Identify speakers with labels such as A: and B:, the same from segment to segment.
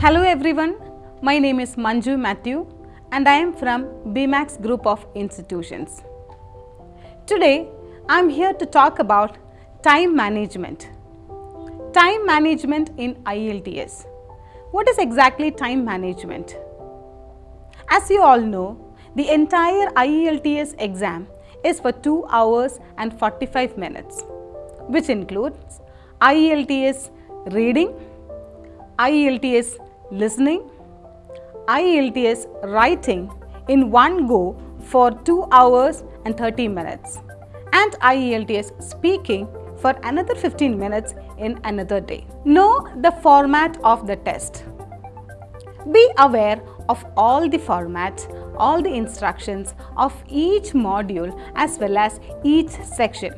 A: Hello everyone, my name is Manju Matthew and I am from BMAX Group of Institutions. Today, I am here to talk about time management. Time management in IELTS. What is exactly time management? As you all know, the entire IELTS exam is for 2 hours and 45 minutes, which includes IELTS reading, IELTS listening, IELTS writing in one go for 2 hours and 30 minutes and IELTS speaking for another 15 minutes in another day. Know the format of the test. Be aware of all the format, all the instructions of each module as well as each section.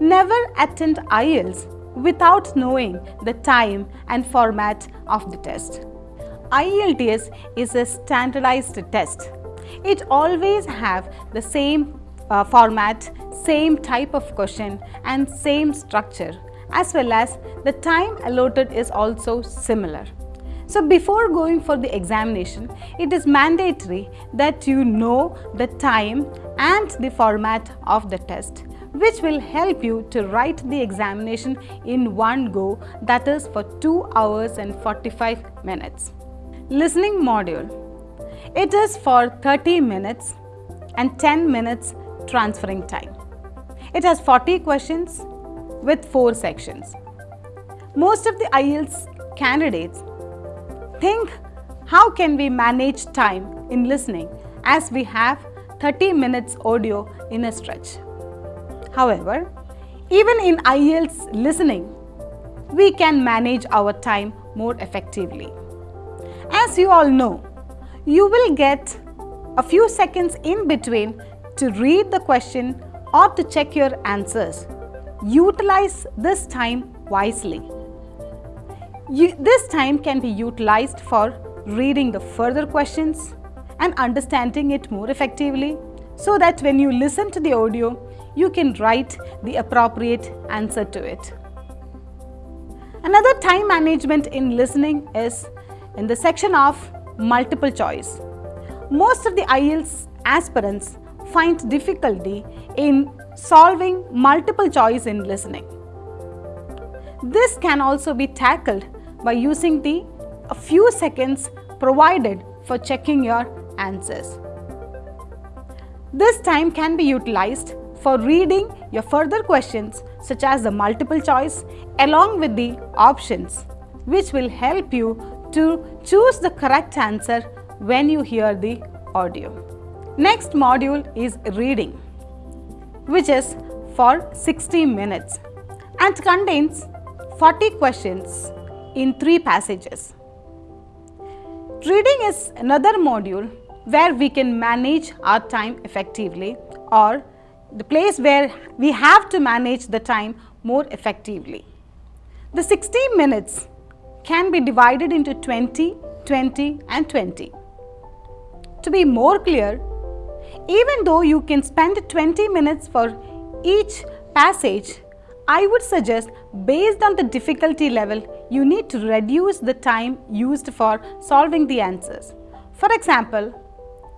A: Never attend IELTS without knowing the time and format of the test. IELTS is a standardized test. It always have the same uh, format, same type of question and same structure as well as the time allotted is also similar. So before going for the examination, it is mandatory that you know the time and the format of the test which will help you to write the examination in one go that is for 2 hours and 45 minutes. Listening module. It is for 30 minutes and 10 minutes transferring time. It has 40 questions with 4 sections. Most of the IELTS candidates think how can we manage time in listening as we have 30 minutes audio in a stretch. However, even in IELTS listening, we can manage our time more effectively. As you all know, you will get a few seconds in between to read the question or to check your answers. Utilize this time wisely. You, this time can be utilized for reading the further questions and understanding it more effectively so that when you listen to the audio, you can write the appropriate answer to it. Another time management in listening is in the section of multiple choice. Most of the IELTS aspirants find difficulty in solving multiple choice in listening. This can also be tackled by using the a few seconds provided for checking your answers. This time can be utilized for reading your further questions such as the multiple choice along with the options which will help you to choose the correct answer when you hear the audio. Next module is reading which is for 60 minutes and contains 40 questions in 3 passages. Reading is another module where we can manage our time effectively or the place where we have to manage the time more effectively. The 60 minutes can be divided into 20, 20 and 20. To be more clear, even though you can spend 20 minutes for each passage, I would suggest based on the difficulty level, you need to reduce the time used for solving the answers. For example,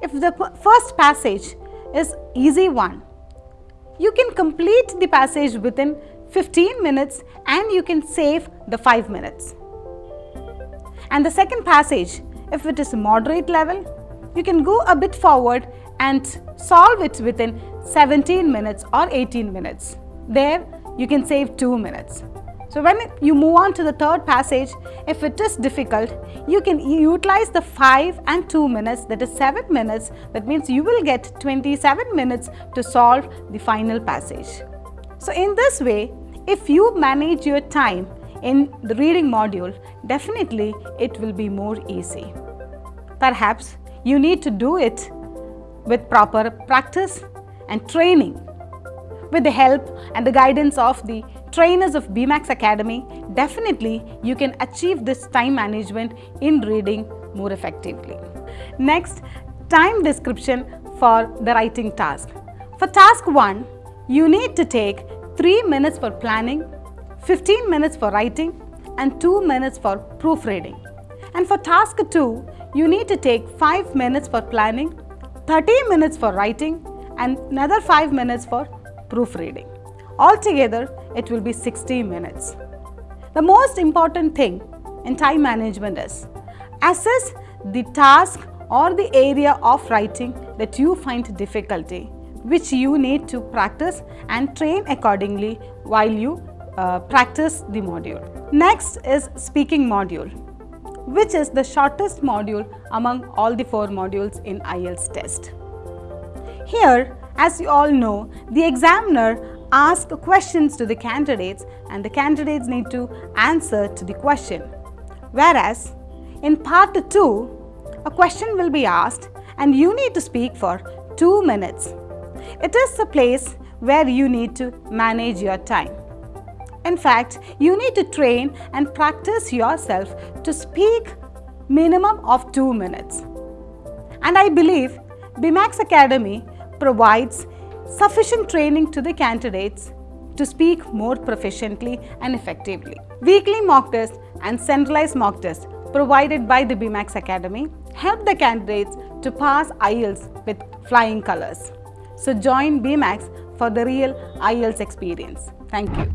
A: if the first passage is easy one, you can complete the passage within 15 minutes and you can save the 5 minutes. And the second passage, if it is moderate level, you can go a bit forward and solve it within 17 minutes or 18 minutes. There you can save 2 minutes. So when you move on to the third passage, if it is difficult, you can utilize the 5 and 2 minutes that is 7 minutes that means you will get 27 minutes to solve the final passage. So in this way, if you manage your time in the reading module, definitely it will be more easy. Perhaps you need to do it with proper practice and training with the help and the guidance of the trainers of BMAX Academy, definitely you can achieve this time management in reading more effectively. Next, time description for the writing task. For task 1, you need to take 3 minutes for planning, 15 minutes for writing and 2 minutes for proofreading. And for task 2, you need to take 5 minutes for planning, 30 minutes for writing and another 5 minutes for proofreading. Altogether, it will be 60 minutes. The most important thing in time management is assess the task or the area of writing that you find difficulty which you need to practice and train accordingly while you uh, practice the module. Next is speaking module which is the shortest module among all the four modules in IELTS test. Here as you all know the examiner asks questions to the candidates and the candidates need to answer to the question. Whereas in part 2 a question will be asked and you need to speak for 2 minutes. It is a place where you need to manage your time. In fact, you need to train and practice yourself to speak minimum of 2 minutes. And I believe BMAX Academy provides sufficient training to the candidates to speak more proficiently and effectively. Weekly mock tests and centralized mock tests provided by the BMAX Academy help the candidates to pass IELTS with flying colors. So join BMAX for the real IELTS experience. Thank you.